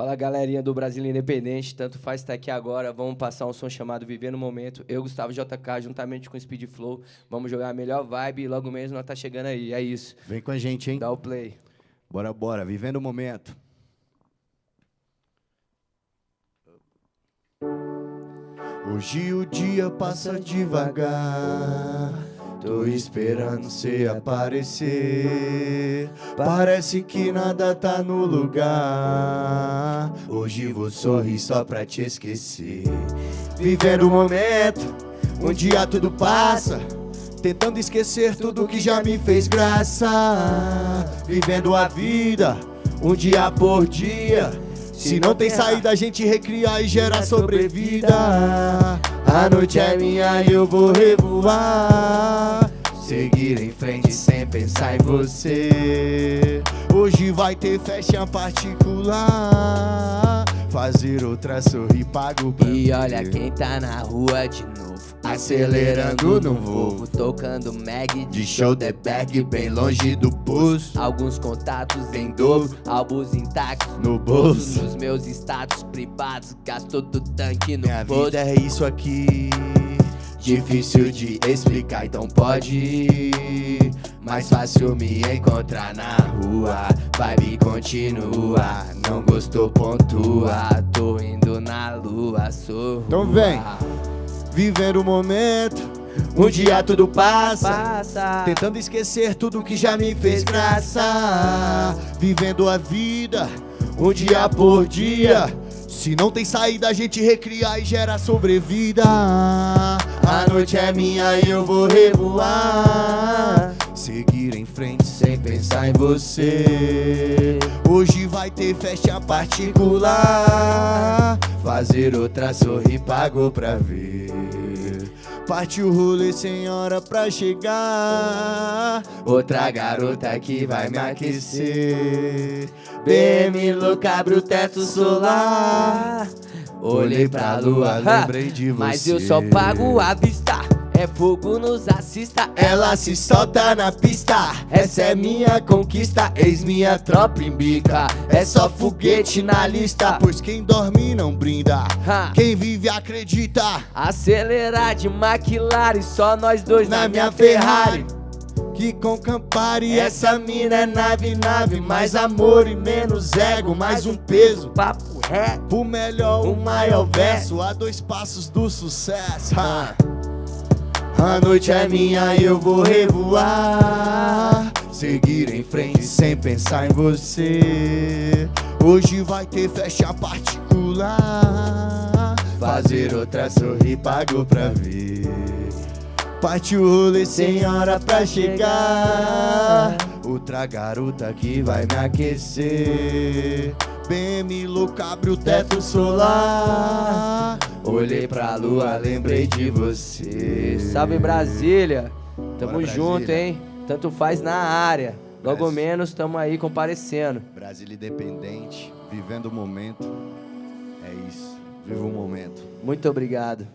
Fala galerinha do Brasil Independente, tanto faz estar aqui agora. Vamos passar um som chamado Viver no Momento. Eu, Gustavo JK, juntamente com o Speed Flow, vamos jogar a melhor vibe e logo mesmo nós tá chegando aí. É isso. Vem com a gente, hein? Dá o play. Bora, bora. Vivendo o momento. Hoje o dia passa devagar. Tô esperando cê aparecer. Parece que nada tá no lugar. Hoje vou sorrir só pra te esquecer. Vivendo o momento, um dia tudo passa. Tentando esquecer tudo que já me fez graça. Vivendo a vida, um dia por dia. Se não tem saída, a gente recria e gera sobrevida. A noite é minha e eu vou revoar. Seguir em frente sem pensar em você. Hoje vai ter festa particular. Fazer outra sorrir pago pra E olha quem tá na rua de novo. Acelerando no Volvo, tocando Mag De show de bag bem longe do pulso Alguns contatos em dobro, álbuns intactos No bolso Nos meus status privados, gastou do tanque no Minha bolso vida é isso aqui. Difícil de explicar, então pode ir. Mais fácil me encontrar na rua. Vibe continua, não gostou pontua. Tô indo na lua, sou Então vem. Vivendo o momento Um dia tudo passa Passa. Tentando esquecer tudo que já me fez graça. Vivendo a vida Um dia por dia Se não tem saída a gente recria e gera sobrevida. A noite é minha e eu vou revoar. Seguir em frente sem pensar em você. Hoje vai ter festa particular. Fazer outra sorrir pagou pra ver Parte o rolê sem hora pra chegar. Outra garota que vai me aquecer. BM louca abre o teto solar. Olhei pra lua, lembrei de você. Mas eu só pago a vista É fogo nos assista Ela se solta na pista. Essa é minha conquista Eis minha tropa em bica É só foguete na lista Pois quem dorme não brinda. Ha. Quem vive acredita. Acelerar de McLaren Só nós dois Na minha Ferrari. Que com Campari essa mina é nave, nave. Mais amor e menos ego, mais um peso. Papo reto. O melhor, o maior verso A dois passos do sucesso. A noite é minha e eu vou revoar. Seguir em frente sem pensar em você. Hoje vai ter festa particular. Fazer outra sorrir pago pra ver. Parte o rolê sem hora pra chegar. Outra garota que vai me aquecer. BM louca abre o teto solar Olhei pra lua, lembrei de você. Salve Brasília. Tamo Bora, junto, Brasília. hein? Tanto faz na área. Logo Brasil. menos tamo aí comparecendo. Brasília independente, vivendo o momento. É isso, viva o momento. Muito obrigado